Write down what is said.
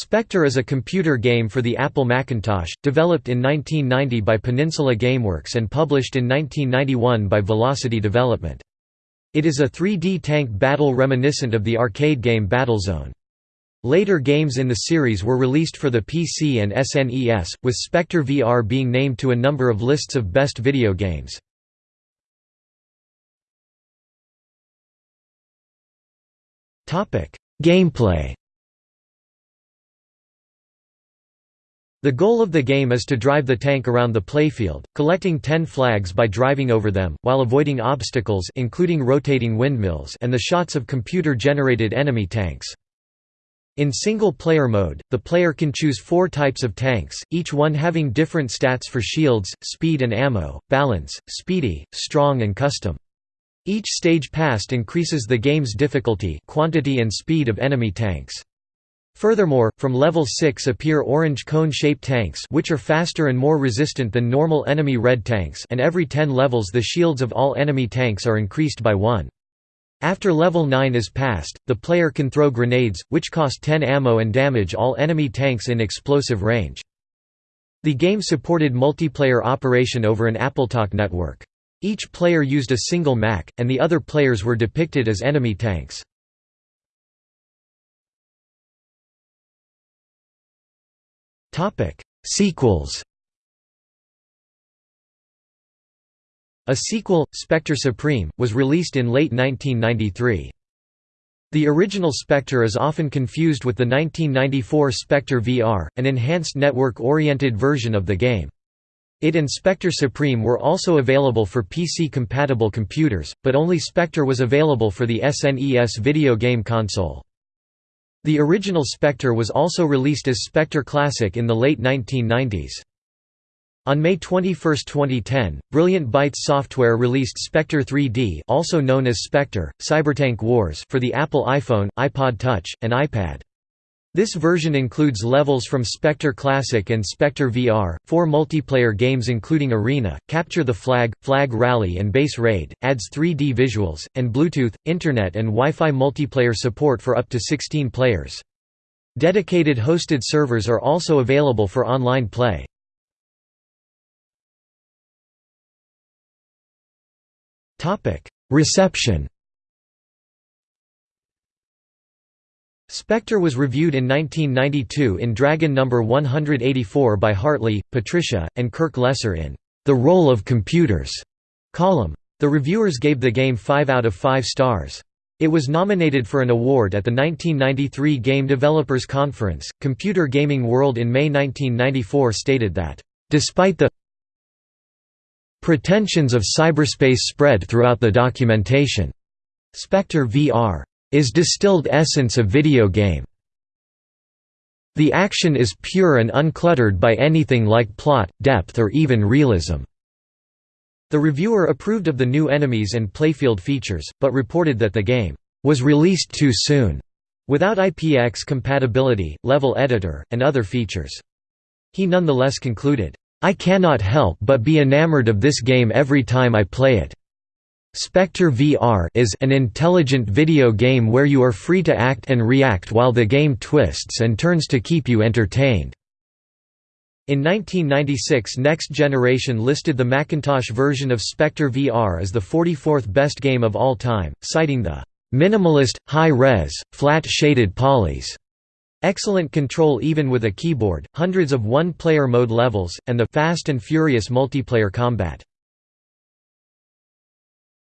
Spectre is a computer game for the Apple Macintosh, developed in 1990 by Peninsula Gameworks and published in 1991 by Velocity Development. It is a 3D tank battle reminiscent of the arcade game Battlezone. Later games in the series were released for the PC and SNES, with Spectre VR being named to a number of lists of best video games. Gameplay The goal of the game is to drive the tank around the playfield, collecting 10 flags by driving over them, while avoiding obstacles including rotating windmills and the shots of computer-generated enemy tanks. In single-player mode, the player can choose four types of tanks, each one having different stats for shields, speed and ammo, balance, speedy, strong and custom. Each stage passed increases the game's difficulty quantity and speed of enemy tanks. Furthermore, from level 6 appear orange cone-shaped tanks which are faster and more resistant than normal enemy red tanks and every 10 levels the shields of all enemy tanks are increased by 1. After level 9 is passed, the player can throw grenades, which cost 10 ammo and damage all enemy tanks in explosive range. The game supported multiplayer operation over an AppleTalk network. Each player used a single Mac, and the other players were depicted as enemy tanks. Sequels A sequel, Spectre Supreme, was released in late 1993. The original Spectre is often confused with the 1994 Spectre VR, an enhanced network-oriented version of the game. It and Spectre Supreme were also available for PC-compatible computers, but only Spectre was available for the SNES video game console. The original Spectre was also released as Spectre Classic in the late 1990s. On May 21, 2010, Brilliant Bytes Software released Spectre 3D also known as Spectre, Cybertank Wars for the Apple iPhone, iPod Touch, and iPad. This version includes levels from Spectre Classic and Spectre VR, four multiplayer games including Arena, Capture the Flag, Flag Rally and Base Raid, adds 3D visuals, and Bluetooth, Internet and Wi-Fi multiplayer support for up to 16 players. Dedicated hosted servers are also available for online play. Reception Spectre was reviewed in 1992 in Dragon No. 184 by Hartley, Patricia, and Kirk Lesser in The Role of Computers column. The reviewers gave the game 5 out of 5 stars. It was nominated for an award at the 1993 Game Developers Conference. Computer Gaming World in May 1994 stated that, despite the pretensions of cyberspace spread throughout the documentation, Spectre VR is distilled essence of video game. The action is pure and uncluttered by anything like plot, depth or even realism." The reviewer approved of the new enemies and playfield features, but reported that the game was released too soon, without IPX compatibility, level editor, and other features. He nonetheless concluded, I cannot help but be enamored of this game every time I play it. Spectre VR is an intelligent video game where you are free to act and react while the game twists and turns to keep you entertained. In 1996 Next Generation listed the Macintosh version of Spectre VR as the 44th best game of all time, citing the "...minimalist, high-res, flat-shaded polys." Excellent control even with a keyboard, hundreds of one-player mode levels, and the fast and furious multiplayer combat.